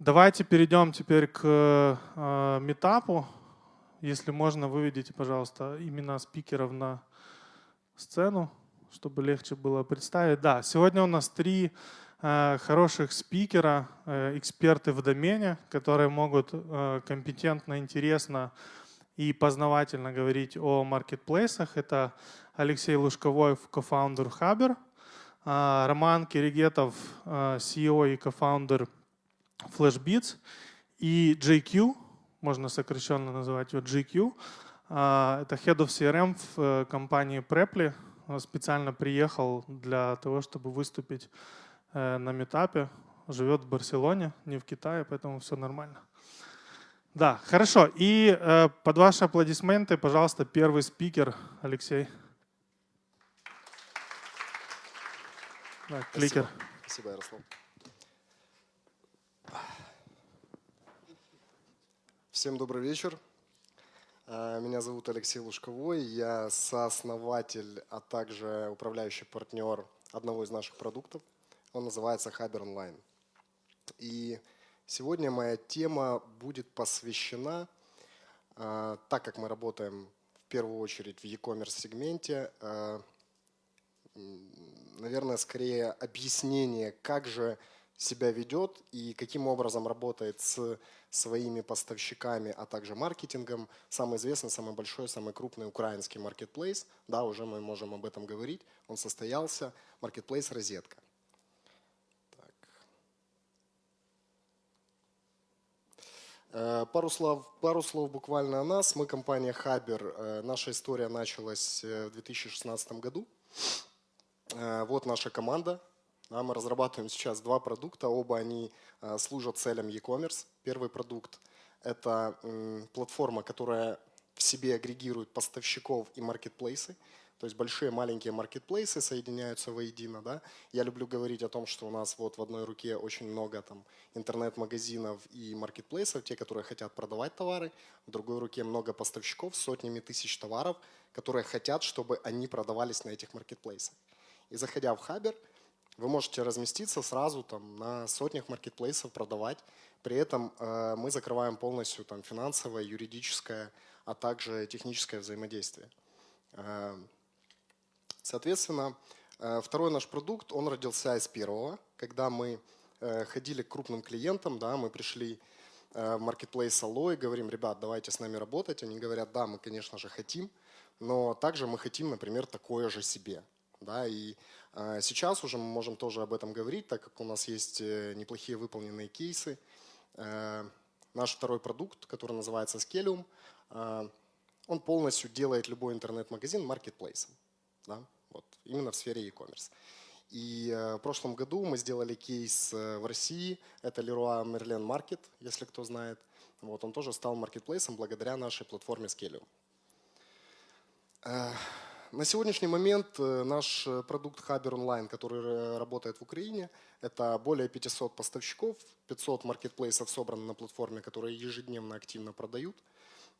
Давайте перейдем теперь к э, метапу. Если можно, выведите, пожалуйста, имена спикеров на сцену, чтобы легче было представить. Да, сегодня у нас три э, хороших спикера, э, эксперты в домене, которые могут э, компетентно, интересно и познавательно говорить о маркетплейсах. Это Алексей Лужковой, кофаундер Хабер, э, Роман Киригетов, э, CEO и кофаундер FlashBeats и JQ, можно сокращенно называть его GQ. А, это Head of CRM в э, компании Preply. Он специально приехал для того, чтобы выступить э, на метапе. Живет в Барселоне, не в Китае, поэтому все нормально. Да, хорошо. И э, под ваши аплодисменты, пожалуйста, первый спикер Алексей. Да, кликер. Спасибо, Спасибо Ярослав. Всем добрый вечер. А, меня зовут Алексей Лужковой, я сооснователь, а также управляющий партнер одного из наших продуктов. Он называется Haber Online. И сегодня моя тема будет посвящена, а, так как мы работаем в первую очередь в e-commerce сегменте, а, наверное, скорее объяснение, как же себя ведет и каким образом работает с своими поставщиками, а также маркетингом. Самый известный, самый большой, самый крупный украинский маркетплейс, да, уже мы можем об этом говорить, он состоялся, маркетплейс «Розетка». Э, пару слов, пару слов буквально о нас. Мы компания Хабер. Э, наша история началась э, в 2016 году. Вот наша команда. Да, мы разрабатываем сейчас два продукта, оба они э, служат целям e-commerce. Первый продукт – это платформа, которая в себе агрегирует поставщиков и маркетплейсы. То есть большие маленькие маркетплейсы соединяются воедино. Да? Я люблю говорить о том, что у нас вот в одной руке очень много там, интернет-магазинов и маркетплейсов, те, которые хотят продавать товары. В другой руке много поставщиков, сотнями тысяч товаров, которые хотят, чтобы они продавались на этих маркетплейсах. И заходя в Хабер – вы можете разместиться сразу там, на сотнях маркетплейсов, продавать. При этом э, мы закрываем полностью там, финансовое, юридическое, а также техническое взаимодействие. Э, соответственно, э, второй наш продукт, он родился из первого, когда мы э, ходили к крупным клиентам, да, мы пришли в маркетплейс Allo и говорим, ребят, давайте с нами работать. Они говорят, да, мы, конечно же, хотим, но также мы хотим, например, такое же себе. Да, и сейчас уже мы можем тоже об этом говорить, так как у нас есть э, неплохие выполненные кейсы. Э, наш второй продукт, который называется Scalium, э, он полностью делает любой интернет-магазин маркетплейсом. Да? Вот, именно в сфере e-commerce. И в прошлом году мы сделали кейс в России, это Leroy Merlin Market, если кто знает. Вот, он тоже стал маркетплейсом благодаря нашей платформе Scalium. На сегодняшний момент э, наш э, продукт Хабер Онлайн, который э, работает в Украине, это более 500 поставщиков, 500 маркетплейсов собраны на платформе, которые ежедневно активно продают.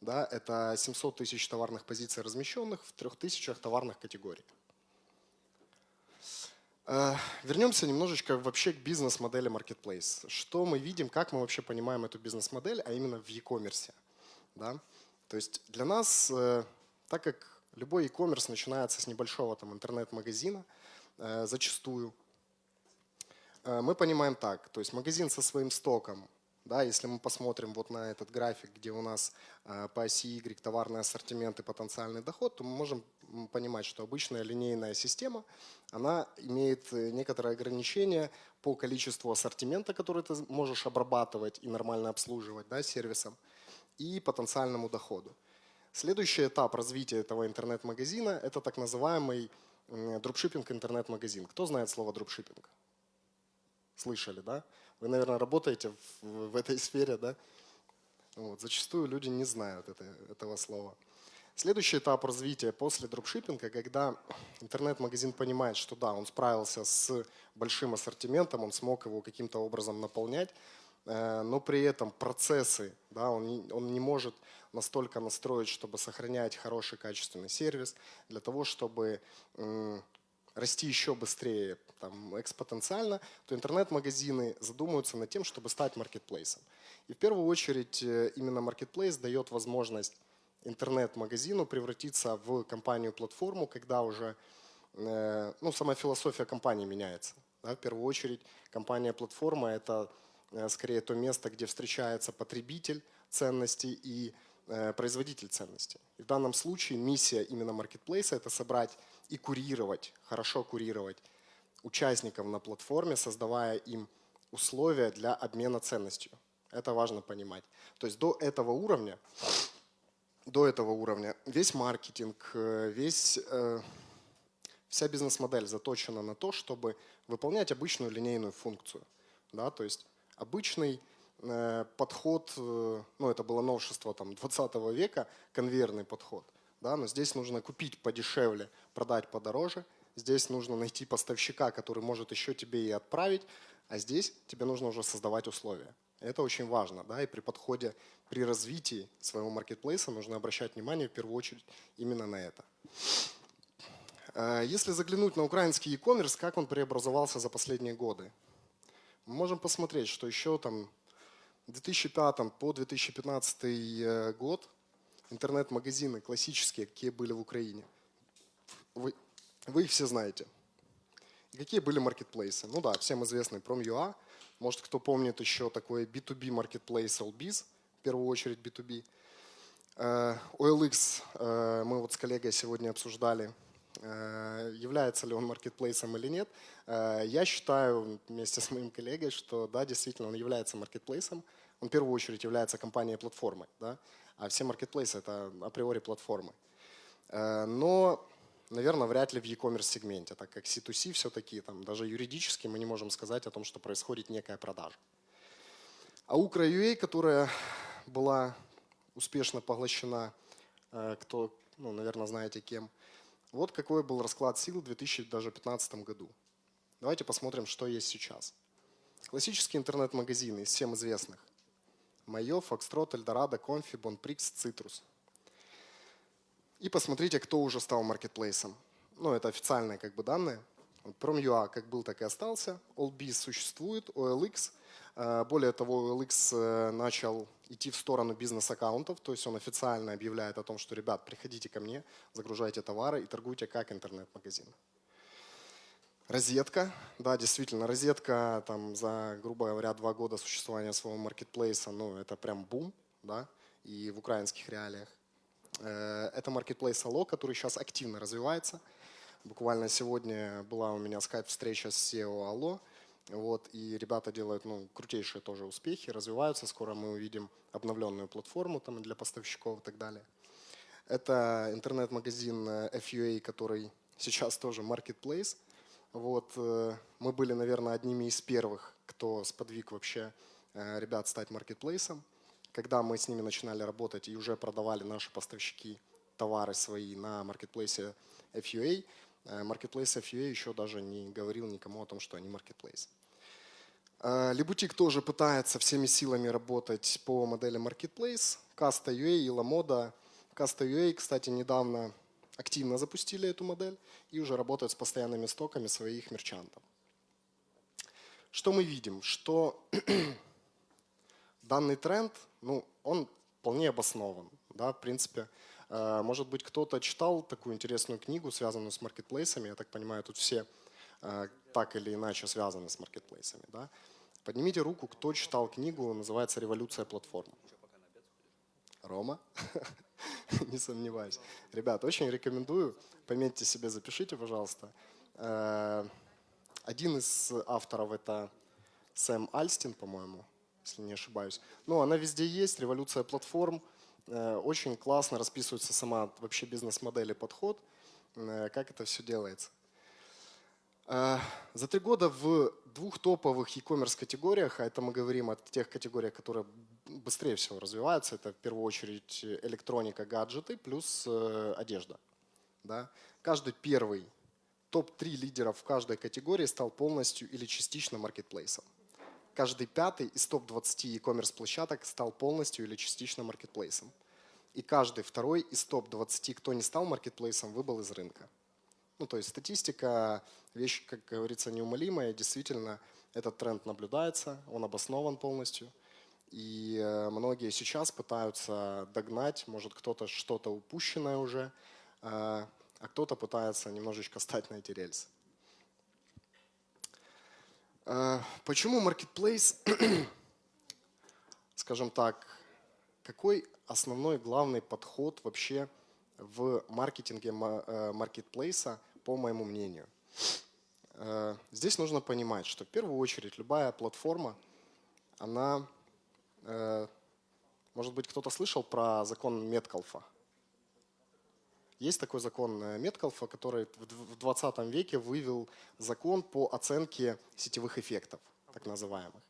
Да, это 700 тысяч товарных позиций размещенных в 3000 товарных категорий. Вернемся немножечко вообще к бизнес-модели Marketplace. Что мы видим, как мы вообще понимаем эту бизнес-модель, а именно в e-commerce. Да? То есть для нас, так как Любой e-commerce начинается с небольшого там интернет-магазина, э, зачастую. Э, мы понимаем так, то есть магазин со своим стоком, да, если мы посмотрим вот на этот график, где у нас э, по оси Y товарный ассортимент и потенциальный доход, то мы можем понимать, что обычная линейная система, она имеет некоторые ограничения по количеству ассортимента, который ты можешь обрабатывать и нормально обслуживать да, сервисом, и потенциальному доходу. Следующий этап развития этого интернет-магазина – это так называемый дропшиппинг интернет-магазин. Кто знает слово дропшиппинг? Слышали, да? Вы, наверное, работаете в, в этой сфере, да? Вот, зачастую люди не знают это, этого слова. Следующий этап развития после дропшиппинга, когда интернет-магазин понимает, что да, он справился с большим ассортиментом, он смог его каким-то образом наполнять, э, но при этом процессы, да, он, он не может настолько настроить, чтобы сохранять хороший качественный сервис, для того, чтобы расти еще быстрее, там, экспотенциально, то интернет-магазины задумываются над тем, чтобы стать маркетплейсом. И в первую очередь э, именно маркетплейс дает возможность интернет-магазину превратиться в компанию-платформу, когда уже э, ну, сама философия компании меняется. Да? В первую очередь компания-платформа – это э, скорее то место, где встречается потребитель ценностей и производитель ценностей. И в данном случае миссия именно маркетплейса – это собрать и курировать, хорошо курировать участников на платформе, создавая им условия для обмена ценностью. Это важно понимать. То есть до этого уровня, до этого уровня весь маркетинг, э, весь, э, вся бизнес-модель заточена на то, чтобы выполнять обычную линейную функцию. Да? То есть обычный э, подход, ну это было новшество там, 20 века, конвейерный подход – да, но здесь нужно купить подешевле, продать подороже. Здесь нужно найти поставщика, который может еще тебе и отправить, а здесь тебе нужно уже создавать условия. Это очень важно, да, и при подходе, при развитии своего маркетплейса нужно обращать внимание в первую очередь именно на это. Э, если заглянуть на украинский e-commerce, как он преобразовался за последние годы, мы можем посмотреть, что еще там 2005 по 2015 э, год интернет-магазины классические, какие были в Украине. Вы, вы их все знаете. И какие были маркетплейсы? Ну да, всем известный Prom.ua. Может, кто помнит еще такой B2B маркетплейс Allbiz, в первую очередь B2B. Uh, OLX uh, мы вот с коллегой сегодня обсуждали, является ли он маркетплейсом или нет. Я считаю вместе с моим коллегой, что да, действительно он является маркетплейсом. Он в первую очередь является компанией-платформой. Да? а все маркетплейсы это априори платформы. Э, но, наверное, вряд ли в e-commerce сегменте, так как C2C все-таки там даже юридически мы не можем сказать о том, что происходит некая продажа. А Ukra.ua, которая была успешно поглощена, э, кто, ну, наверное, знаете кем, вот какой был расклад сил в 2015 году. Давайте посмотрим, что есть сейчас. Классические интернет-магазины из всем известных. Майо, Фокстрот, Эльдорадо, Конфи, Бонприкс, Цитрус. И посмотрите, кто уже стал маркетплейсом. Ну, это официальные как бы данные. Prom.ua как был, так и остался. Allbiz существует, OLX. Э, более того, OLX э, начал идти в сторону бизнес-аккаунтов, то есть он официально объявляет о том, что, ребят, приходите ко мне, загружайте товары и торгуйте как интернет-магазин. Розетка, да, действительно, розетка там за, грубо говоря, два года существования своего маркетплейса, ну, это прям бум, да, и в украинских реалиях. Э, это маркетплейс Allo, который сейчас активно развивается. Буквально сегодня была у меня скайп-встреча с SEO Allo, вот, и ребята делают ну, крутейшие тоже успехи, развиваются. Скоро мы увидим обновленную платформу там, для поставщиков и так далее. Это интернет-магазин э, FUA, который сейчас тоже marketplace. Вот, э, мы были, наверное, одними из первых, кто сподвиг вообще э, ребят стать маркетплейсом. Когда мы с ними начинали работать и уже продавали наши поставщики товары свои на маркетплейсе FUA, маркетплейс FUA еще даже не говорил никому о том, что они маркетплейс. Либутик тоже пытается всеми силами работать по модели Marketplace. Casta.ua и LaModa. Casta.ua, кстати, недавно активно запустили эту модель и уже работают с постоянными стоками своих мерчантов. Что мы видим? Что данный тренд, ну, он вполне обоснован. Да, в принципе, э, может быть, кто-то читал такую интересную книгу, связанную с маркетплейсами. Я так понимаю, тут все э, так или иначе связаны с маркетплейсами. Да? Поднимите руку, кто читал книгу, называется «Революция платформ». Рома? Не сомневаюсь. Ребят, очень рекомендую. Пометьте себе, запишите, пожалуйста. Э, один из авторов это Сэм Альстин, по-моему, если не ошибаюсь. Ну, она везде есть, революция платформ. Э, очень классно расписывается сама вообще бизнес-модель и подход, э, как это все делается. За три года в двух топовых e-commerce категориях, а это мы говорим о тех категориях, которые быстрее всего развиваются. Это в первую очередь электроника, гаджеты плюс э, одежда. Да? Каждый первый топ-3 лидеров в каждой категории стал полностью или частично маркетплейсом. Каждый пятый из топ-20 e-commerce площадок стал полностью или частично маркетплейсом. И каждый второй из топ-20, кто не стал маркетплейсом, выбыл из рынка. Ну, то есть статистика, вещь, как говорится, неумолимая. Действительно, этот тренд наблюдается, он обоснован полностью. И э, многие сейчас пытаются догнать, может кто-то что-то упущенное уже, э, а кто-то пытается немножечко стать на эти рельсы. Э, почему Marketplace, скажем так, какой основной главный подход вообще в маркетинге маркетплейса, по моему мнению? Здесь нужно понимать, что в первую очередь любая платформа, она Э, может быть, кто-то слышал про закон Меткалфа? Есть такой закон э, Меткалфа, который в 20 веке вывел закон по оценке сетевых эффектов, так называемых.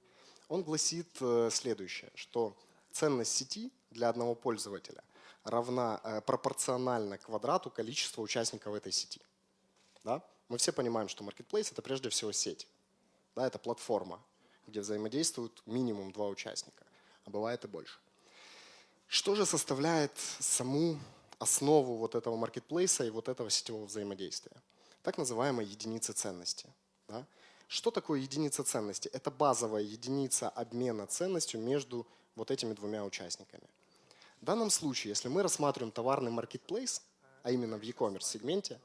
Он гласит э, следующее, что ценность сети для одного пользователя равна пропорционально квадрату количества участников этой сети. Да? Мы все понимаем, что Marketplace – это прежде всего сеть. Да, это платформа, где взаимодействуют минимум два участника а бывает и больше. Что же составляет саму основу вот этого маркетплейса и вот этого сетевого взаимодействия? Так называемая единица ценности. Да? Что такое единица ценности? Это базовая единица обмена ценностью между вот этими двумя участниками. В данном случае, если мы рассматриваем товарный маркетплейс, а именно в e-commerce сегменте,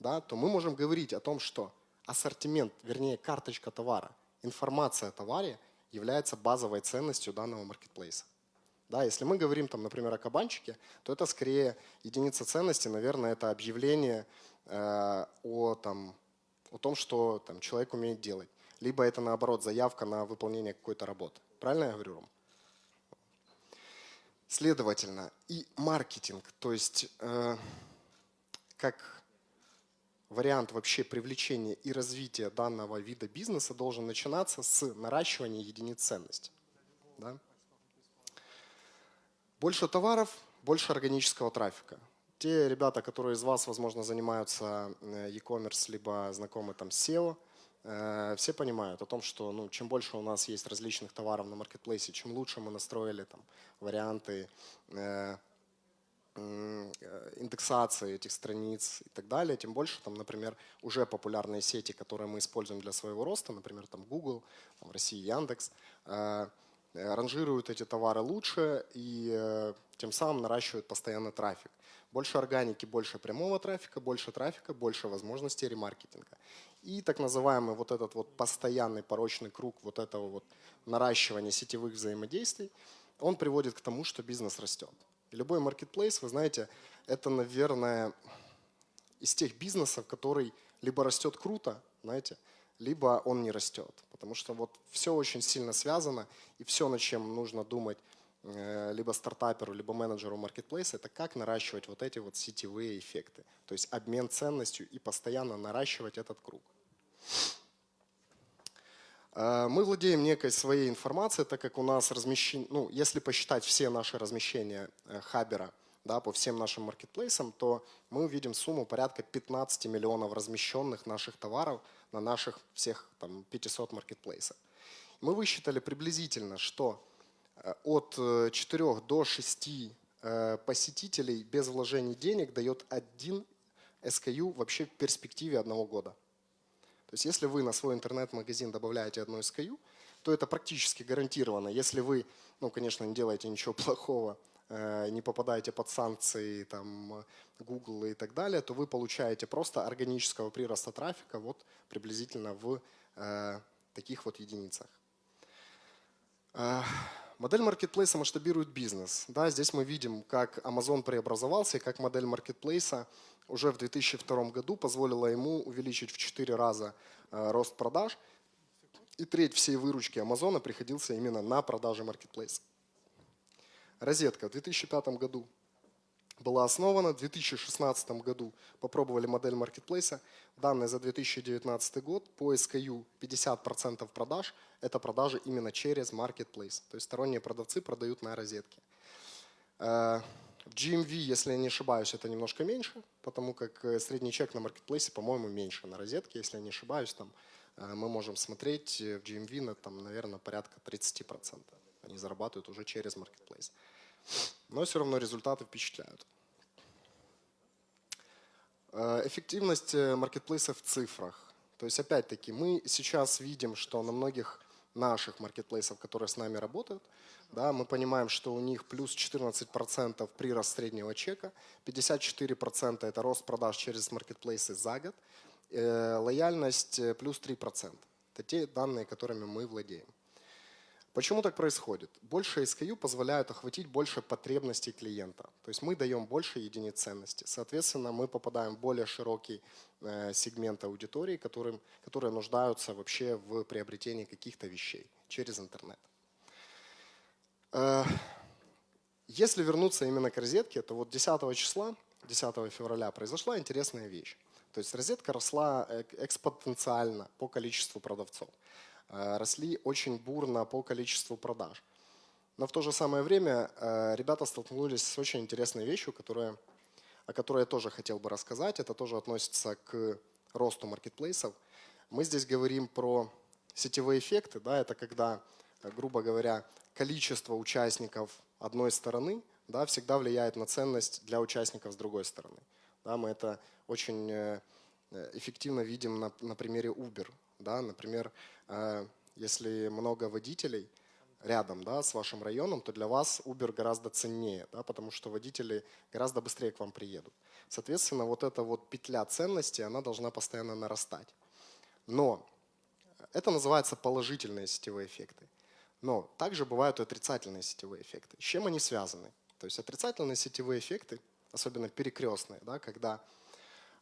да, то мы можем говорить о том, что ассортимент, вернее карточка товара, информация о товаре является базовой ценностью данного маркетплейса. Да, если мы говорим, там, например, о кабанчике, то это скорее единица ценности, наверное, это объявление э, о, там, о том, что там, человек умеет делать. Либо это, наоборот, заявка на выполнение какой-то работы. Правильно я говорю, Ром? Следовательно, и маркетинг, то есть э, как вариант вообще привлечения и развития данного вида бизнеса должен начинаться с наращивания единиц ценности. Да? Больше товаров, больше органического трафика. Те ребята, которые из вас, возможно, занимаются э, e-commerce, либо знакомы там с SEO, э, все понимают о том, что ну, чем больше у нас есть различных товаров на маркетплейсе, чем лучше мы настроили там, варианты э, Э, индексации этих страниц и так далее, тем больше там, например, уже популярные сети, которые мы используем для своего роста, например, там Google, там, в России Яндекс, э, ранжируют эти товары лучше и тем самым наращивают постоянно трафик. Больше органики, больше прямого трафика, больше трафика, больше возможностей ремаркетинга. И так называемый вот этот вот постоянный порочный круг вот этого вот наращивания сетевых взаимодействий, он приводит к тому, что бизнес растет. Любой маркетплейс, вы знаете, это, наверное, из тех бизнесов, который либо растет круто, знаете, либо он не растет. Потому что вот все очень сильно связано, и все, над чем нужно думать э, либо стартаперу, либо менеджеру маркетплейса, это как наращивать вот эти вот сетевые эффекты. То есть обмен ценностью и постоянно наращивать этот круг. Э, мы владеем некой своей информацией, так как у нас размещение, ну, если посчитать все наши размещения э, Хабера да, по всем нашим маркетплейсам, то мы увидим сумму порядка 15 миллионов размещенных наших товаров на наших всех там, 500 маркетплейсах. Мы высчитали приблизительно, что э, от 4 до 6 посетителей без вложений денег дает один SKU вообще в перспективе одного года. То есть если вы на свой интернет-магазин добавляете одну SKU, то это практически гарантированно. Если вы, ну, конечно, не делаете ничего плохого, э, не попадаете под санкции там, Google и так далее, то вы получаете просто органического прироста трафика вот приблизительно в э, таких вот единицах. Э, модель маркетплейса масштабирует бизнес. Да, здесь мы видим, как Amazon преобразовался и как модель маркетплейса уже в 2002 году позволила ему увеличить в 4 раза э, рост продаж. И треть всей выручки Амазона приходился именно на продажи маркетплейса. Розетка в 2005 году была основана, в 2016 году попробовали модель маркетплейса. Данные за 2019 год по SKU 50% продаж – это продажи именно через маркетплейс. То есть сторонние продавцы продают на розетке. Э, в GMV, если я не ошибаюсь, это немножко меньше, потому как э, средний чек на маркетплейсе, по-моему, меньше на розетке, если я не ошибаюсь, там э, мы можем смотреть в GMV на, там, наверное, порядка 30%. Они зарабатывают уже через маркетплейс. Но все равно результаты впечатляют. Э, Эффективность э, маркетплейса в цифрах. То есть, опять-таки, мы сейчас видим, что на многих наших маркетплейсов, которые с нами работают, да, мы понимаем, что у них плюс 14% прирост среднего чека, 54% это рост продаж через маркетплейсы за год, э, лояльность э, плюс 3%. Это те данные, которыми мы владеем. Почему так происходит? Больше SKU позволяют охватить больше потребностей клиента. То есть мы даем больше единиц ценности. Соответственно, мы попадаем в более широкий э, сегмент аудитории, которым, которые нуждаются вообще в приобретении каких-то вещей через интернет. Э, если вернуться именно к розетке, то вот 10 числа, 10 февраля произошла интересная вещь. То есть розетка росла э, экспоненциально по количеству продавцов. Э, росли очень бурно по количеству продаж. Но в то же самое время э, ребята столкнулись с очень интересной вещью, которая, о которой я тоже хотел бы рассказать. Это тоже относится к росту маркетплейсов. Мы здесь говорим про сетевые эффекты. Да, это когда, э, грубо говоря, количество участников одной стороны да, всегда влияет на ценность для участников с другой стороны. Да, мы это очень эффективно видим на, на примере Uber. Да? Например, э, если много водителей рядом да, с вашим районом, то для вас Uber гораздо ценнее, да, потому что водители гораздо быстрее к вам приедут. Соответственно, вот эта вот петля ценности, она должна постоянно нарастать. Но это называется положительные сетевые эффекты. Но также бывают и отрицательные сетевые эффекты. С чем они связаны? То есть отрицательные сетевые эффекты, особенно перекрестные, да, когда,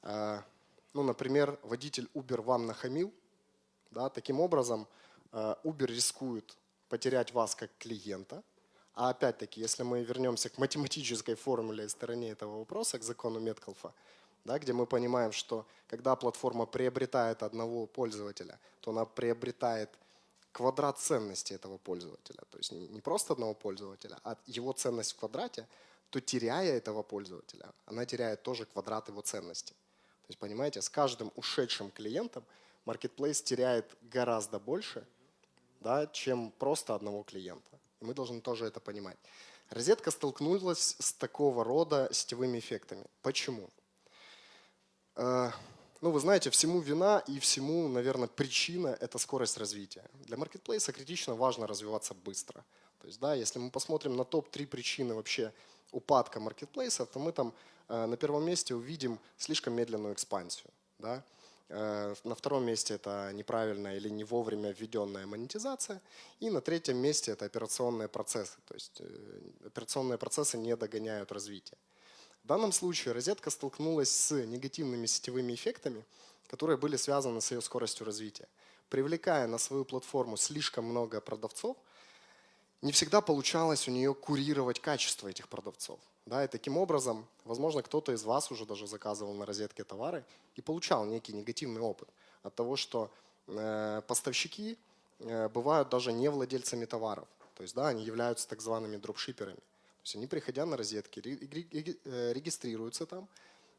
э, ну, например, водитель Uber вам нахамил, да? Таким образом, э, Uber рискует потерять вас как клиента. А опять-таки, если мы вернемся к математической формуле стороне этого вопроса, к закону Меткалфа, да, где мы понимаем, что когда платформа приобретает одного пользователя, то она приобретает квадрат ценности этого пользователя. То есть не просто одного пользователя, а его ценность в квадрате, то теряя этого пользователя, она теряет тоже квадрат его ценности. То есть, понимаете, с каждым ушедшим клиентом маркетплейс теряет гораздо больше, да, чем просто одного клиента. И мы должны тоже это понимать. Розетка столкнулась с такого рода сетевыми эффектами. Почему? Э, ну, вы знаете, всему вина и всему, наверное, причина – это скорость развития. Для маркетплейса критично важно развиваться быстро. То есть, да, если мы посмотрим на топ-3 причины вообще упадка маркетплейса, то мы там э, на первом месте увидим слишком медленную экспансию. Да? Э, на втором месте это неправильная или не вовремя введенная монетизация. И на третьем месте это операционные процессы. То есть э, операционные процессы не догоняют развитие. В данном случае розетка столкнулась с негативными сетевыми эффектами, которые были связаны с ее скоростью развития. Привлекая на свою платформу слишком много продавцов, не всегда получалось у нее курировать качество этих продавцов. Да, и таким образом, возможно, кто-то из вас уже даже заказывал на розетке товары и получал некий негативный опыт от того, что э, поставщики э, бывают даже не владельцами товаров. То есть да, они являются так зваными дропшиперами. То есть они, приходя на розетки, э, регистрируются там,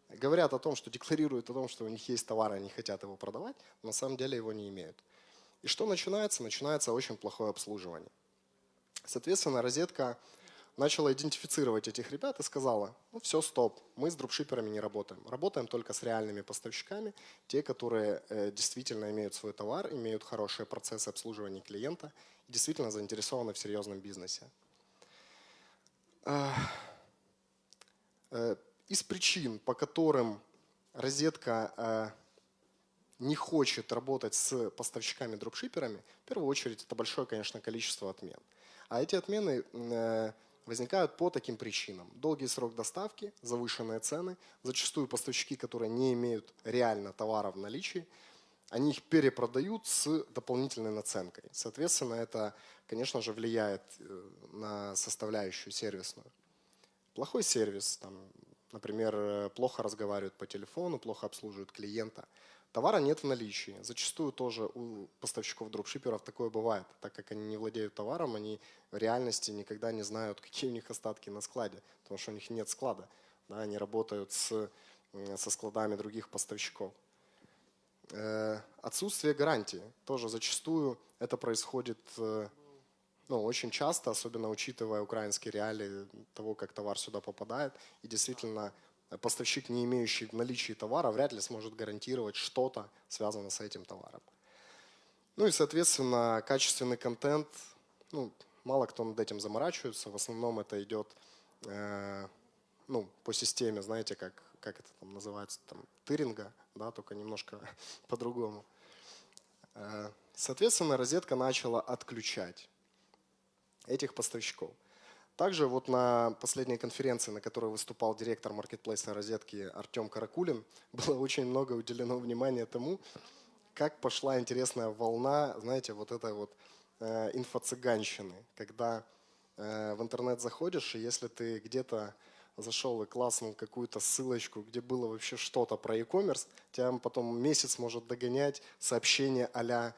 говорят о том, что декларируют о том, что у них есть товар, и они хотят его продавать, но на самом деле его не имеют. И что начинается? Начинается очень плохое обслуживание. Соответственно, розетка начала идентифицировать этих ребят и сказала, ну все, стоп, мы с дропшиперами не работаем. Работаем только с реальными поставщиками, те, которые э, действительно имеют свой товар, имеют хорошие процессы обслуживания клиента действительно заинтересованы в серьезном бизнесе. Э, из причин, по которым розетка э, не хочет работать с поставщиками-дропшиперами, в первую очередь это большое, конечно, количество отмен. А эти отмены возникают по таким причинам. Долгий срок доставки, завышенные цены, зачастую поставщики, которые не имеют реально товара в наличии, они их перепродают с дополнительной наценкой. Соответственно, это, конечно же, влияет э, на составляющую сервисную. Плохой сервис, там, например, э, плохо разговаривают по телефону, плохо обслуживают клиента – Товара нет в наличии. Зачастую тоже у поставщиков дропшиперов такое бывает. Так как они не владеют товаром, они в реальности никогда не знают, какие у них остатки на складе, потому что у них нет склада. Да, они работают с, со складами других поставщиков. Э, отсутствие гарантии. Тоже зачастую это происходит э, ну, очень часто, особенно учитывая украинские реалии того, как товар сюда попадает. И действительно поставщик, не имеющий в наличии товара, вряд ли сможет гарантировать что-то, связанное с этим товаром. Ну и, соответственно, качественный контент, ну, мало кто над этим заморачивается, в основном это идет э, ну, по системе, знаете, как, как это там называется, там, тыринга, да, только немножко по-другому. Э, соответственно, розетка начала отключать этих поставщиков. Также вот на последней конференции, на которой выступал директор маркетплейса розетки Артем Каракулин, было очень много уделено внимания тому, как пошла интересная волна, знаете, вот этой вот э, инфо-цыганщины, когда э, в интернет заходишь, и если ты где-то зашел и класснул какую-то ссылочку, где было вообще что-то про e-commerce, тебя потом месяц может догонять сообщение а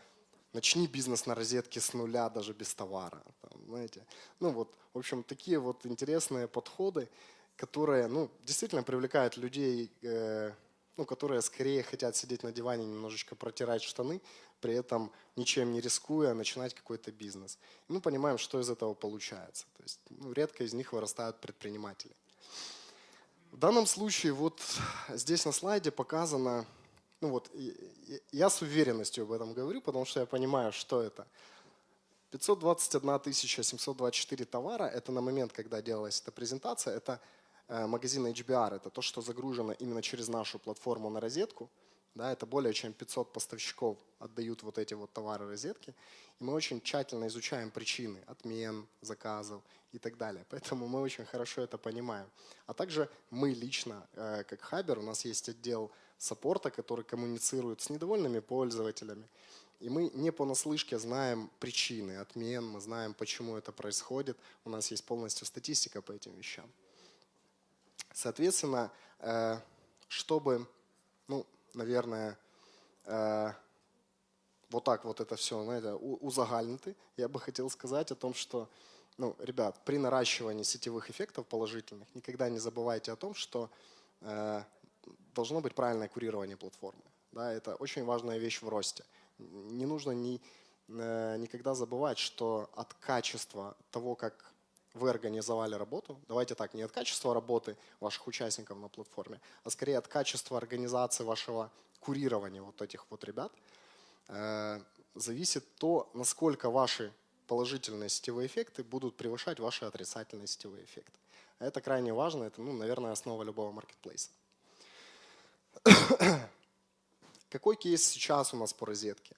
начни бизнес на розетке с нуля, даже без товара. Там, знаете. Ну вот, в общем, такие вот интересные подходы, которые ну, действительно привлекают людей, э, ну, которые скорее хотят сидеть на диване, немножечко протирать штаны, при этом ничем не рискуя начинать какой-то бизнес. И мы понимаем, что из этого получается. То есть ну, редко из них вырастают предприниматели. В данном случае вот здесь на слайде показано, ну вот я с уверенностью об этом говорю, потому что я понимаю, что это. 521 724 товара, это на момент, когда делалась эта презентация, это э, магазин HBR, это то, что загружено именно через нашу платформу на розетку. Да, это более чем 500 поставщиков отдают вот эти вот товары розетки. И мы очень тщательно изучаем причины отмен, заказов и так далее. Поэтому мы очень хорошо это понимаем. А также мы лично, э, как Хабер, у нас есть отдел саппорта, который коммуницирует с недовольными пользователями. И мы не понаслышке знаем причины отмен, мы знаем, почему это происходит. У нас есть полностью статистика по этим вещам. Соответственно, э, чтобы, ну, наверное, э, вот так вот это все, знаете, узагальнити, я бы хотел сказать о том, что, ну, ребят, при наращивании сетевых эффектов положительных никогда не забывайте о том, что э, должно быть правильное курирование платформы. Да, это очень важная вещь в росте. Не нужно ни, э, никогда забывать, что от качества того, как вы организовали работу, давайте так, не от качества работы ваших участников на платформе, а скорее от качества организации вашего курирования вот этих вот ребят, э, зависит то, насколько ваши положительные сетевые эффекты будут превышать ваши отрицательные сетевые эффекты. Это крайне важно, это, ну, наверное, основа любого маркетплейса. Какой кейс сейчас у нас по розетке?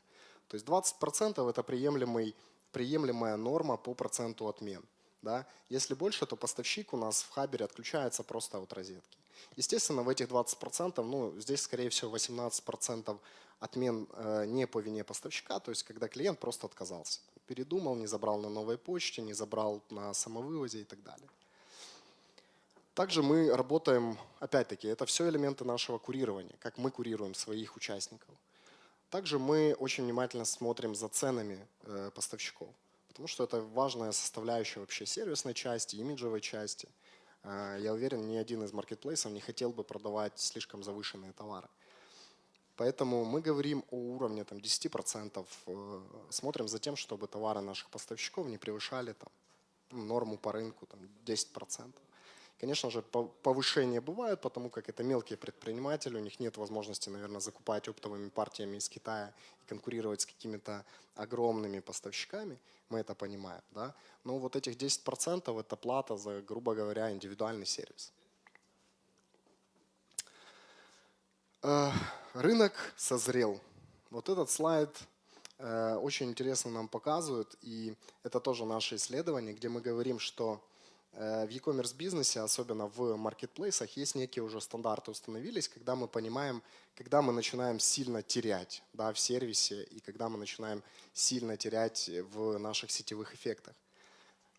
То есть 20% это приемлемый, приемлемая норма по проценту отмен. Да? Если больше, то поставщик у нас в хабере отключается просто от розетки. Естественно, в этих 20%, ну, здесь, скорее всего, 18% отмен э, не по вине поставщика, то есть когда клиент просто отказался. Передумал, не забрал на новой почте, не забрал на самовывозе и так далее. Также мы работаем, опять-таки, это все элементы нашего курирования, как мы курируем своих участников. Также мы очень внимательно смотрим за ценами э, поставщиков потому что это важная составляющая вообще сервисной части, имиджевой части. А, я уверен, ни один из маркетплейсов не хотел бы продавать слишком завышенные товары. Поэтому мы говорим о уровне там, 10%, э, смотрим за тем, чтобы товары наших поставщиков не превышали там, норму по рынку там, 10%. Конечно же, повышения бывают, потому как это мелкие предприниматели, у них нет возможности, наверное, закупать оптовыми партиями из Китая и конкурировать с какими-то огромными поставщиками, мы это понимаем. Да? Но вот этих 10% это плата за, грубо говоря, индивидуальный сервис. Э, рынок созрел. Вот этот слайд э, очень интересно нам показывает, и это тоже наше исследование, где мы говорим, что в e-commerce бизнесе, особенно в маркетплейсах, есть некие уже стандарты установились, когда мы понимаем, когда мы начинаем сильно терять да, в сервисе и когда мы начинаем сильно терять в наших сетевых эффектах.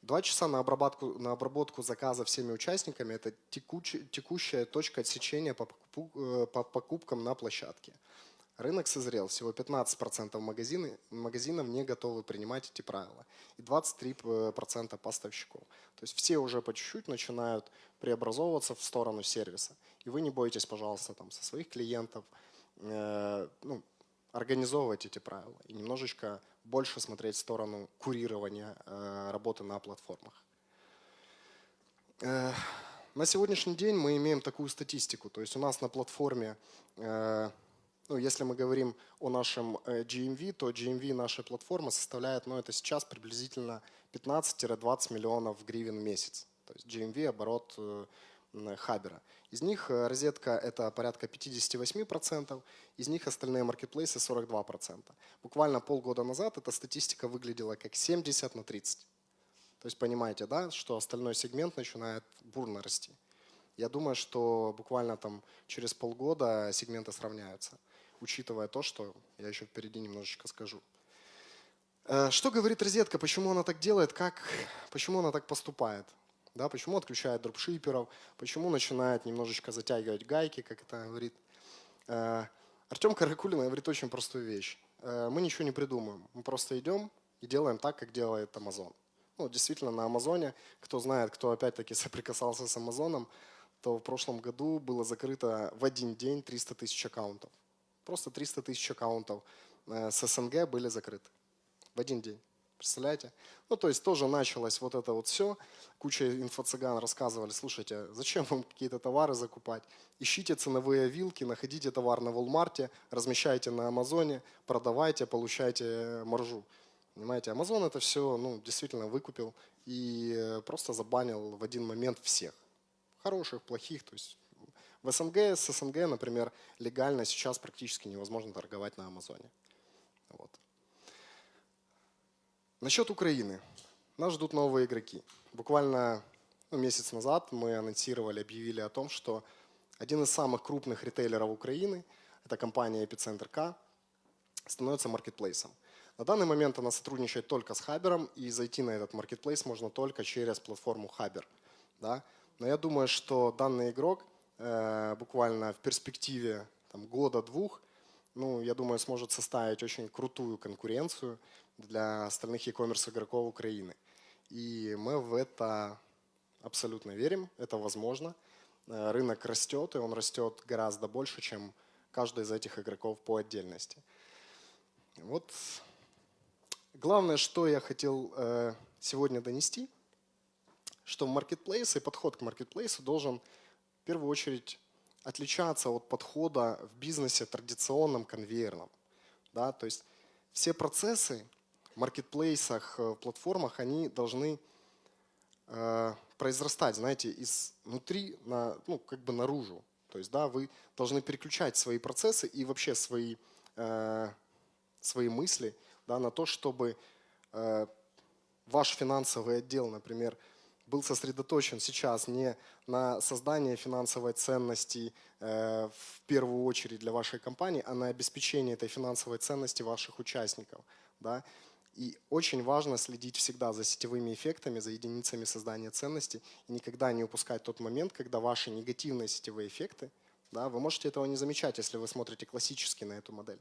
Два часа на обработку, на обработку заказа всеми участниками – это текучая, текущая точка отсечения по, э, по покупкам на площадке. Рынок созрел, всего 15% магазины, магазинов не готовы принимать эти правила и 23% поставщиков. То есть все уже по чуть-чуть начинают преобразовываться в сторону сервиса. И вы не бойтесь, пожалуйста, там, со своих клиентов э, ну, организовывать эти правила и немножечко больше смотреть в сторону курирования э, работы на платформах. Э, на сегодняшний день мы имеем такую статистику. То есть у нас на платформе, э, ну, если мы говорим о нашем э, GMV, то GMV нашей платформы составляет, ну, это сейчас приблизительно 15-20 миллионов гривен в месяц. То есть GMV – оборот э, Хабера. Из них э, розетка – это порядка 58%, из них остальные маркетплейсы – 42%. Буквально полгода назад эта статистика выглядела как 70 на 30. То есть понимаете, да, что остальной сегмент начинает бурно расти. Я думаю, что буквально там через полгода сегменты сравняются, учитывая то, что я еще впереди немножечко скажу. Э, Что говорит розетка, почему она так делает, как, почему она так поступает? Да, почему отключает дропшиперов, почему начинает немножечко затягивать гайки, как это говорит. Э, Артем Каракулин говорит очень простую вещь. Э, Мы ничего не придумываем, мы просто идем и делаем так, как делает Amazon. Ну, действительно, на Амазоне, кто знает, кто опять-таки соприкасался с Амазоном, то в прошлом году было закрыто в один день 300 тысяч аккаунтов. Просто 300 тысяч аккаунтов э, с СНГ были закрыты в один день. Представляете? Ну, то есть тоже началось вот это вот все. Куча инфо-цыган рассказывали, слушайте, зачем вам какие-то товары закупать? Ищите ценовые вилки, находите товар на Walmart, размещайте на Амазоне, продавайте, получайте маржу. Понимаете, Амазон это все ну, действительно выкупил и э, просто забанил в один момент всех. Хороших, плохих. То есть в СНГ, с СНГ, например, легально сейчас практически невозможно торговать на Амазоне. Вот. Насчет Украины. Нас ждут новые игроки. Буквально ну, месяц назад мы анонсировали, объявили о том, что один из самых крупных ритейлеров Украины, это компания Epicenter K, становится маркетплейсом. На данный момент она сотрудничает только с Хабером, и зайти на этот маркетплейс можно только через платформу Хабер. Да? Но я думаю, что данный игрок буквально в перспективе года-двух, ну, я думаю, сможет составить очень крутую конкуренцию для остальных e-commerce игроков Украины. И мы в это абсолютно верим, это возможно. Э, Рынок растет, и он растет гораздо больше, чем каждый из этих игроков по отдельности. Вот главное, что я хотел э, сегодня донести, что маркетплейс и подход к маркетплейсу должен первую очередь отличаться от подхода в бизнесе традиционном, конвейерном. Да? То есть все процессы в маркетплейсах, э, в платформах, они должны э, произрастать, знаете, изнутри на, ну, как бы наружу. То есть, да, вы должны переключать свои процессы и вообще свои, э, свои мысли да, на то, чтобы э, ваш финансовый отдел, например, был сосредоточен сейчас не на создании финансовой ценности э, в первую очередь для вашей компании, а на обеспечении этой финансовой ценности ваших участников. Да? И очень важно следить всегда за сетевыми эффектами, за единицами создания ценности и никогда не упускать тот момент, когда ваши негативные сетевые эффекты, да, вы можете этого не замечать, если вы смотрите классически на эту модель.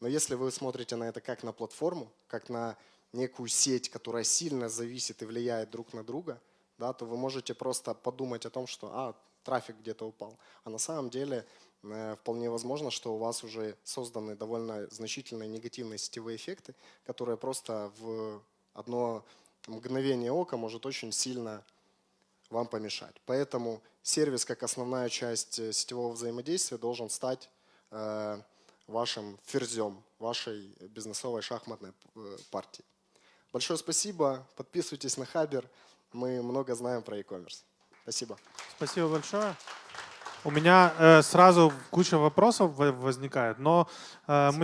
Но если вы смотрите на это как на платформу, как на некую сеть, которая сильно зависит и влияет друг на друга, да, то вы можете просто подумать о том, что а, трафик где-то упал. А на самом деле э, вполне возможно, что у вас уже созданы довольно значительные негативные сетевые эффекты, которые просто в одно мгновение ока может очень сильно вам помешать. Поэтому сервис как основная часть э, сетевого взаимодействия должен стать э, вашим ферзем, вашей бизнесовой шахматной партии. Большое спасибо. Подписывайтесь на Хабер. Мы много знаем про e-commerce. Спасибо. Спасибо большое. У меня э, сразу куча вопросов во- возникает, но э, мы